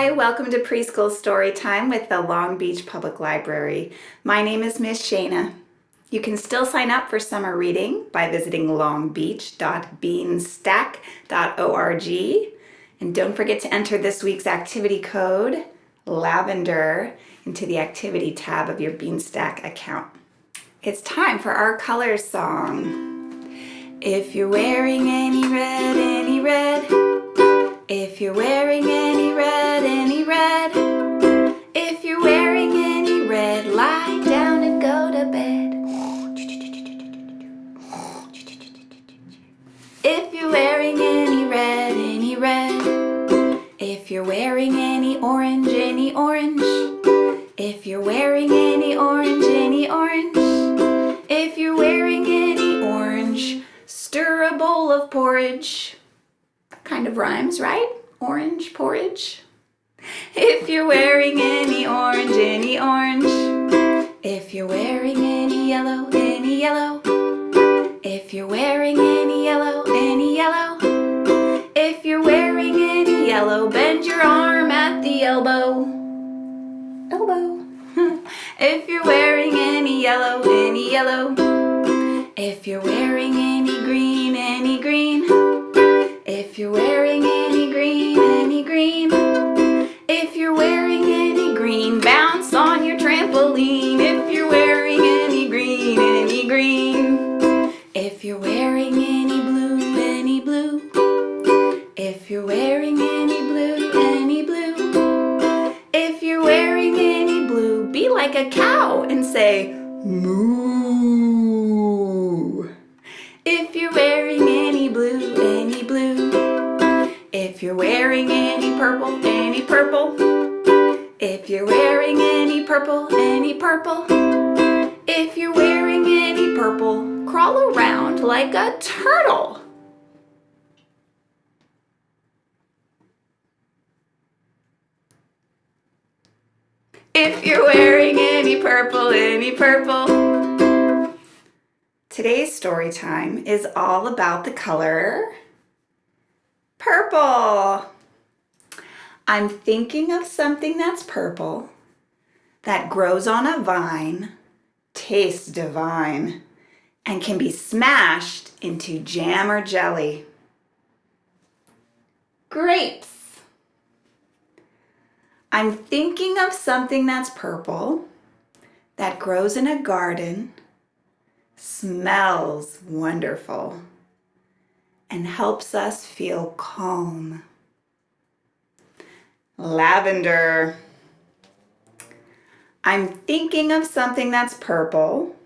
Hi, welcome to Preschool Story Time with the Long Beach Public Library. My name is Miss Shana. You can still sign up for summer reading by visiting longbeach.beanstack.org. And don't forget to enter this week's activity code, lavender, into the activity tab of your Beanstack account. It's time for our colors song. If you're wearing any red, any red, if you're wearing any you're wearing any orange, any orange, if you're wearing any orange, stir a bowl of porridge kind of rhymes, right? Orange porridge. If you're wearing any orange, any orange. If you're wearing any yellow, any yellow. If you're wearing any yellow, any yellow. If you're wearing any yellow, bend your arm at the elbow. Elbow. If you're wearing any yellow, any yellow. If you're wearing any green, any green. If you're wearing purple, any purple. If you're wearing any purple, crawl around like a turtle. If you're wearing any purple, any purple. Today's story time is all about the color Purple. I'm thinking of something that's purple, that grows on a vine, tastes divine, and can be smashed into jam or jelly. Grapes. I'm thinking of something that's purple, that grows in a garden, smells wonderful, and helps us feel calm. Lavender. I'm thinking of something that's purple,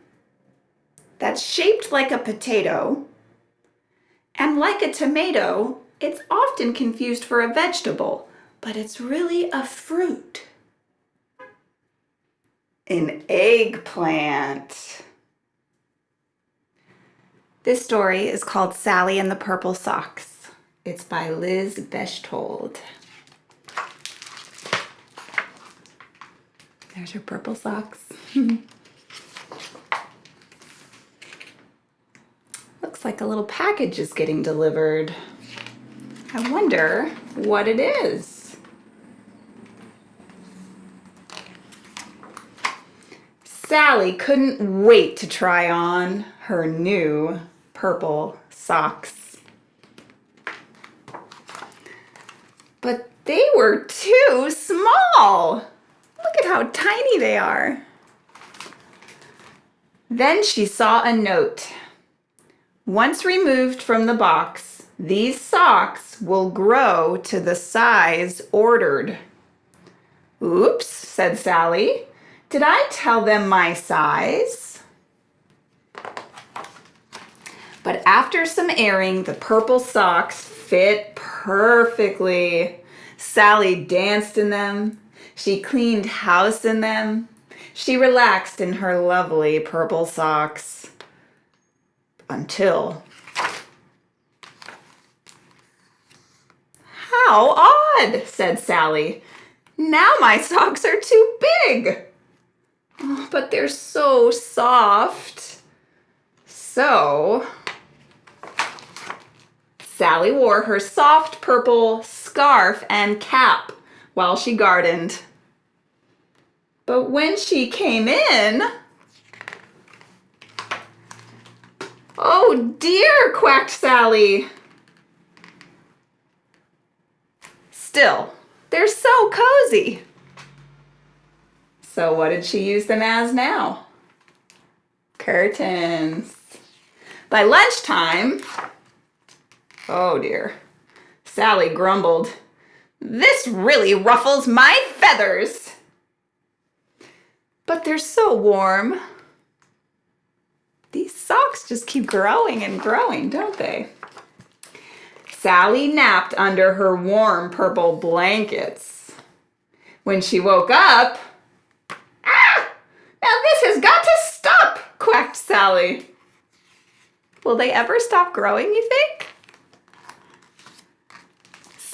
that's shaped like a potato, and like a tomato, it's often confused for a vegetable, but it's really a fruit. An eggplant. This story is called Sally and the Purple Socks. It's by Liz Bechtold. There's her purple socks. Looks like a little package is getting delivered. I wonder what it is. Sally couldn't wait to try on her new purple socks. But they were too small. Look at how tiny they are. Then she saw a note. Once removed from the box, these socks will grow to the size ordered. Oops, said Sally. Did I tell them my size? But after some airing, the purple socks fit perfectly. Sally danced in them. She cleaned house in them. She relaxed in her lovely purple socks. Until... How odd, said Sally. Now my socks are too big. Oh, but they're so soft. So, Sally wore her soft purple scarf and cap, while she gardened. But when she came in, oh dear, quacked Sally. Still, they're so cozy. So what did she use them as now? Curtains. By lunchtime, oh dear, Sally grumbled, this really ruffles my feathers. But they're so warm. These socks just keep growing and growing, don't they? Sally napped under her warm purple blankets. When she woke up, ah, now this has got to stop, quacked Sally. Will they ever stop growing, you think?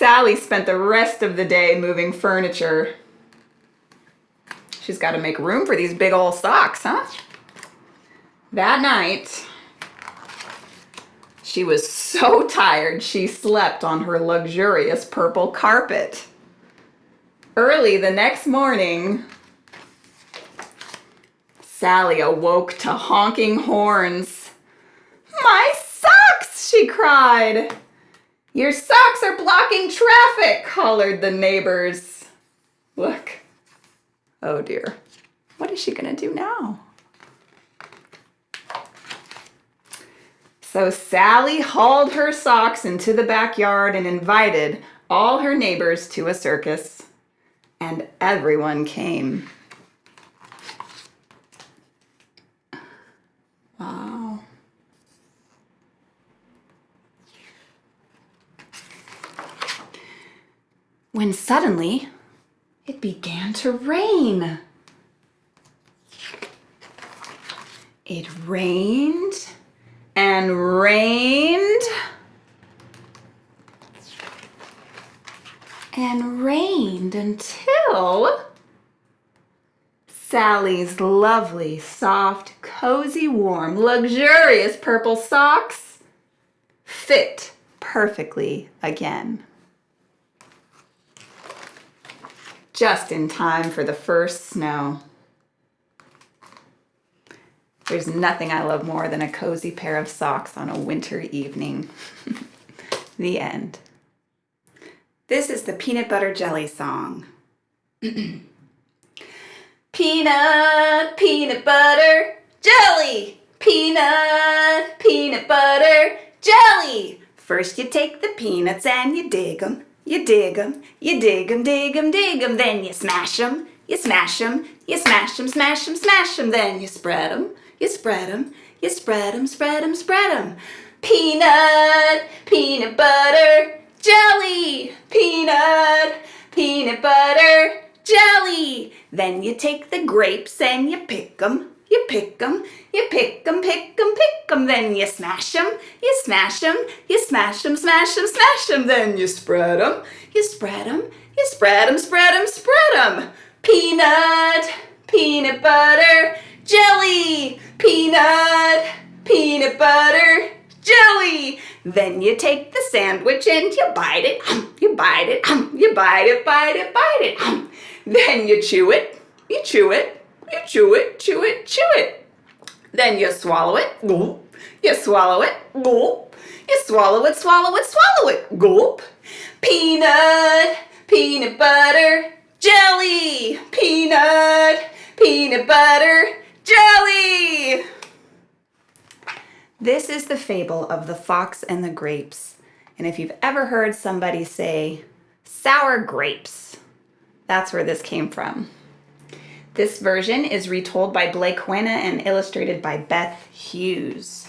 Sally spent the rest of the day moving furniture. She's got to make room for these big old socks, huh? That night, she was so tired she slept on her luxurious purple carpet. Early the next morning, Sally awoke to honking horns. My socks, she cried. Your socks are blocking traffic, hollered the neighbors. Look. Oh dear. What is she gonna do now? So Sally hauled her socks into the backyard and invited all her neighbors to a circus. And everyone came. When suddenly it began to rain. It rained and rained and rained until Sally's lovely, soft, cozy, warm, luxurious purple socks fit perfectly again. Just in time for the first snow. There's nothing I love more than a cozy pair of socks on a winter evening. the end. This is the peanut butter jelly song. peanut, peanut butter, jelly. Peanut, peanut butter, jelly. First you take the peanuts and you dig them. You dig 'em, you dig 'em, dig 'em, dig 'em, then you smash 'em, you smash 'em, you smash 'em, smash 'em, smash 'em, then you spread 'em, you spread 'em, you spread 'em, spread 'em, spread 'em. Peanut, peanut butter, jelly, peanut, peanut butter, jelly. Then you take the grapes and you pick 'em, you pick 'em, you pick 'em, pick 'em, pick 'em, then you smash 'em, you smash 'em, you smash 'em, smash 'em, smash 'em, then you spread 'em, you spread 'em, you spread 'em, spread 'em, spread 'em. Peanut, peanut butter, jelly, peanut, peanut butter, jelly. Then you take the sandwich and you bite it, um, you bite it, um, you bite it, bite it, bite it. Um, then you chew it, you chew it, you chew it, chew it, chew it. Then you swallow it, gulp. You swallow it, gulp. You swallow it, swallow it, swallow it, gulp. Peanut, peanut butter, jelly. Peanut, peanut butter, jelly. This is the fable of the fox and the grapes. And if you've ever heard somebody say, sour grapes, that's where this came from. This version is retold by Blake Hoena and illustrated by Beth Hughes.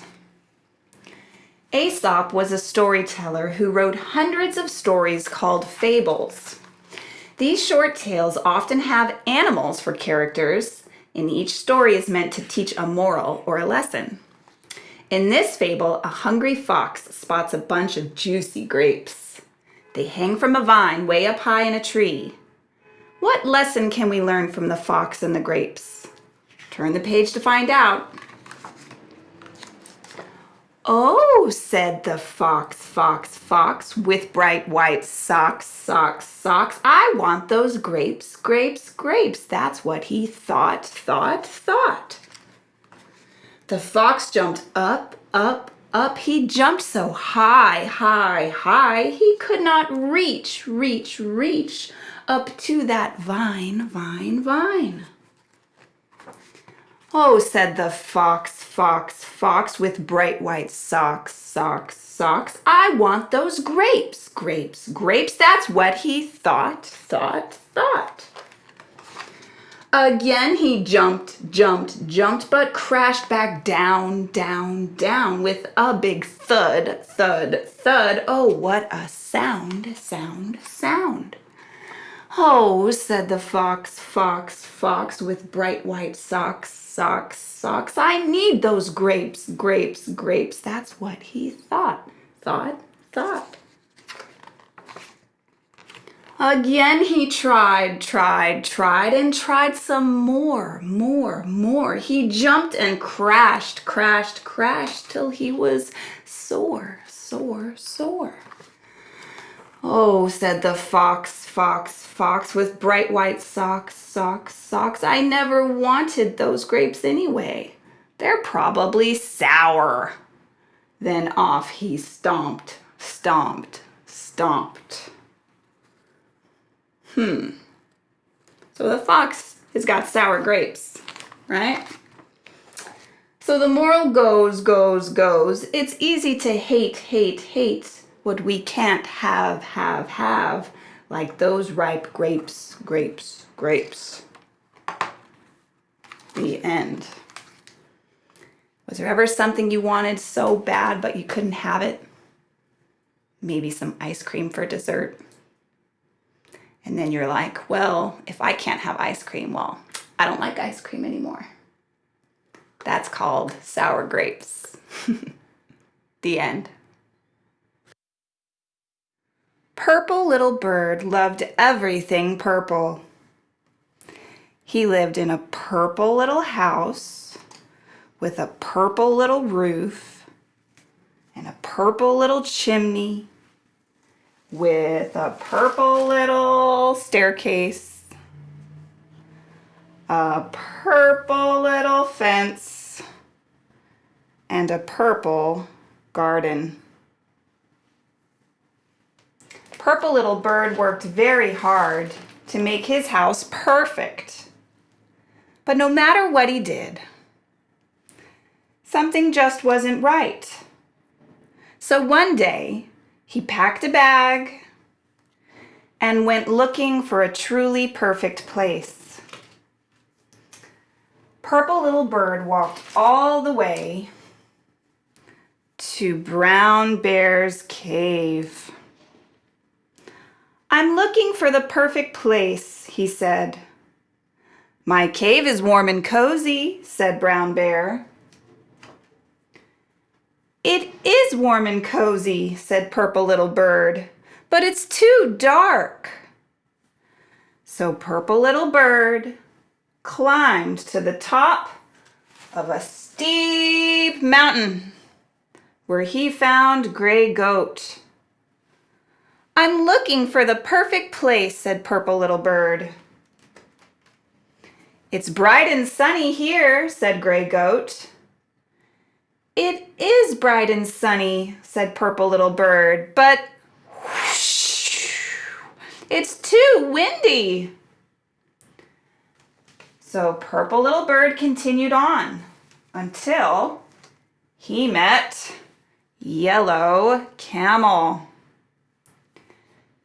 Aesop was a storyteller who wrote hundreds of stories called fables. These short tales often have animals for characters, and each story is meant to teach a moral or a lesson. In this fable, a hungry fox spots a bunch of juicy grapes. They hang from a vine way up high in a tree. What lesson can we learn from the fox and the grapes? Turn the page to find out. Oh, said the fox, fox, fox, with bright white socks, socks, socks. I want those grapes, grapes, grapes. That's what he thought, thought, thought. The fox jumped up, up, up. He jumped so high, high, high, he could not reach, reach, reach up to that vine, vine, vine. Oh, said the fox, fox, fox with bright white socks, socks, socks. I want those grapes, grapes, grapes. That's what he thought, thought, thought. Again he jumped, jumped, jumped, but crashed back down, down, down with a big thud, thud, thud. Oh, what a sound, sound, sound. Oh, said the fox, fox, fox with bright white socks, socks, socks. I need those grapes, grapes, grapes. That's what he thought, thought, thought. Again he tried, tried, tried, and tried some more, more, more. He jumped and crashed, crashed, crashed till he was sore, sore, sore. Oh, said the fox, fox, fox with bright white socks, socks, socks. I never wanted those grapes anyway. They're probably sour. Then off he stomped, stomped, stomped. Hmm. So the fox has got sour grapes, right? So the moral goes, goes, goes. It's easy to hate, hate, hate what we can't have, have, have, like those ripe grapes, grapes, grapes. The end. Was there ever something you wanted so bad but you couldn't have it? Maybe some ice cream for dessert. And then you're like, well, if I can't have ice cream, well, I don't like ice cream anymore. That's called sour grapes. the end. Purple Little Bird loved everything purple. He lived in a purple little house with a purple little roof and a purple little chimney with a purple little staircase, a purple little fence, and a purple garden. Purple Little Bird worked very hard to make his house perfect. But no matter what he did, something just wasn't right. So one day, he packed a bag and went looking for a truly perfect place. Purple Little Bird walked all the way to Brown Bear's cave. I'm looking for the perfect place, he said. My cave is warm and cozy, said Brown Bear. It is warm and cozy, said Purple Little Bird, but it's too dark. So Purple Little Bird climbed to the top of a steep mountain where he found Gray Goat. I'm looking for the perfect place, said Purple Little Bird. It's bright and sunny here, said Gray Goat. It is bright and sunny, said Purple Little Bird, but it's too windy. So Purple Little Bird continued on until he met Yellow Camel.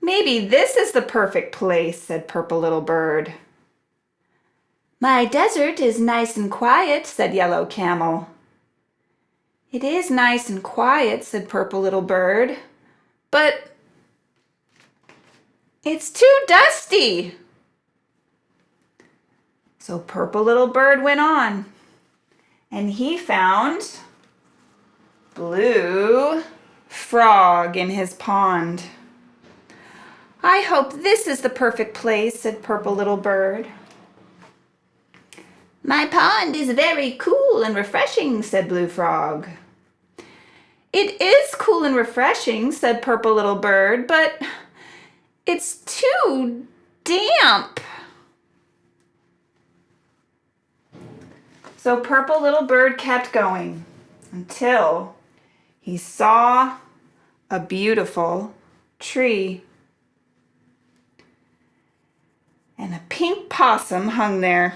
Maybe this is the perfect place, said Purple Little Bird. My desert is nice and quiet, said Yellow Camel. It is nice and quiet, said Purple Little Bird, but it's too dusty. So Purple Little Bird went on and he found Blue Frog in his pond. I hope this is the perfect place, said Purple Little Bird. My pond is very cool and refreshing, said Blue Frog. It is cool and refreshing, said Purple Little Bird, but it's too damp. So Purple Little Bird kept going until he saw a beautiful tree. And a pink possum hung there.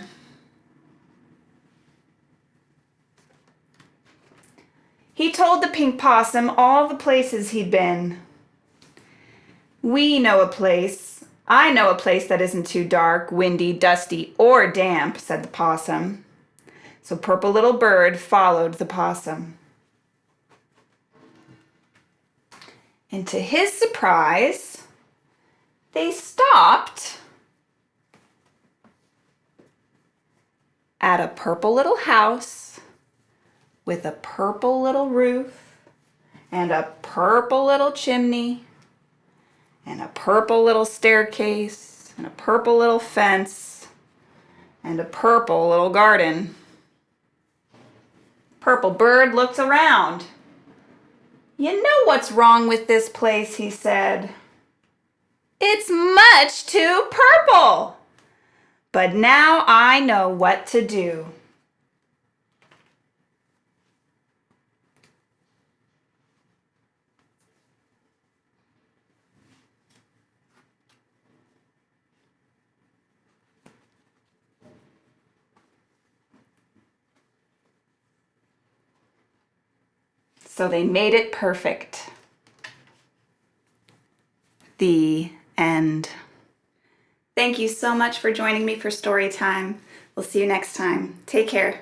He told the pink possum all the places he'd been. We know a place. I know a place that isn't too dark, windy, dusty, or damp, said the possum. So Purple Little Bird followed the possum. And to his surprise, they stopped at a purple little house with a purple little roof and a purple little chimney and a purple little staircase and a purple little fence and a purple little garden. Purple Bird looked around. You know what's wrong with this place, he said. It's much too purple. But now I know what to do. So they made it perfect. The end. Thank you so much for joining me for story time. We'll see you next time. Take care.